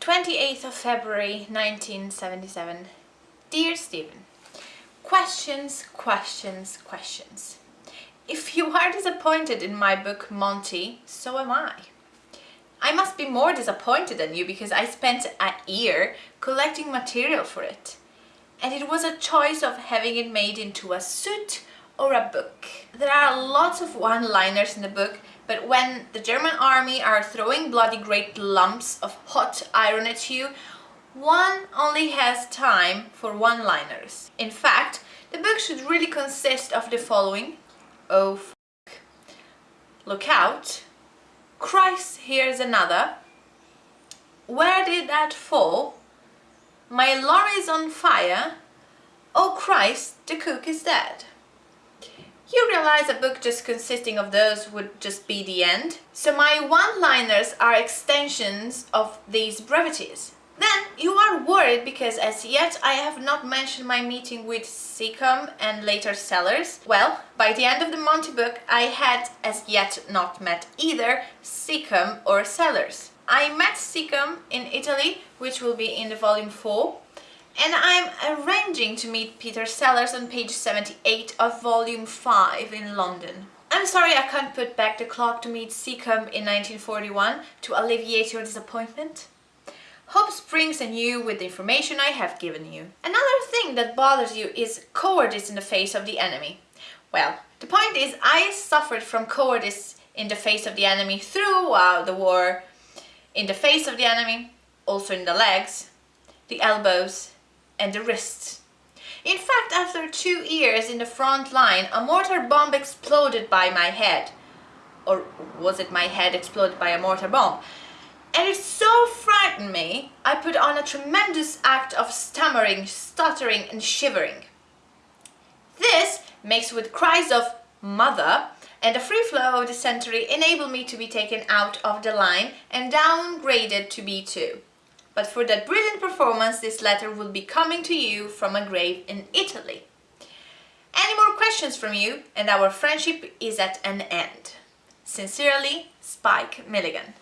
28th of February 1977 Dear Stephen, Questions, questions, questions. If you are disappointed in my book Monty, so am I. I must be more disappointed than you because I spent a year collecting material for it. And it was a choice of having it made into a suit or a book. There are lots of one-liners in the book, but when the German army are throwing bloody great lumps of hot iron at you, one only has time for one-liners. In fact, the book should really consist of the following. Oh, f***. Look out. Christ, here's another. Where did that fall? My lorry's on fire. Oh Christ, the cook is dead. You realize a book just consisting of those would just be the end? So my one-liners are extensions of these brevities. Then you are worried because as yet I have not mentioned my meeting with Secombe and later Sellers. Well, by the end of the Monty book I had as yet not met either Secombe or Sellers. I met Secombe in Italy, which will be in the volume 4, and I'm arranging to meet Peter Sellers on page 78 of volume 5 in London. I'm sorry I can't put back the clock to meet Secombe in 1941 to alleviate your disappointment. Hope springs anew with the information I have given you. Another thing that bothers you is cowardice in the face of the enemy. Well, the point is I suffered from cowardice in the face of the enemy throughout the war, in the face of the enemy, also in the legs, the elbows, and the wrists. In fact, after two years in the front line, a mortar bomb exploded by my head. Or was it my head exploded by a mortar bomb? And it so frightened me, I put on a tremendous act of stammering, stuttering and shivering. This, mixed with cries of mother and the free flow of dysentery enabled me to be taken out of the line and downgraded to B2 but for that brilliant performance this letter will be coming to you from a grave in Italy. Any more questions from you and our friendship is at an end. Sincerely, Spike Milligan.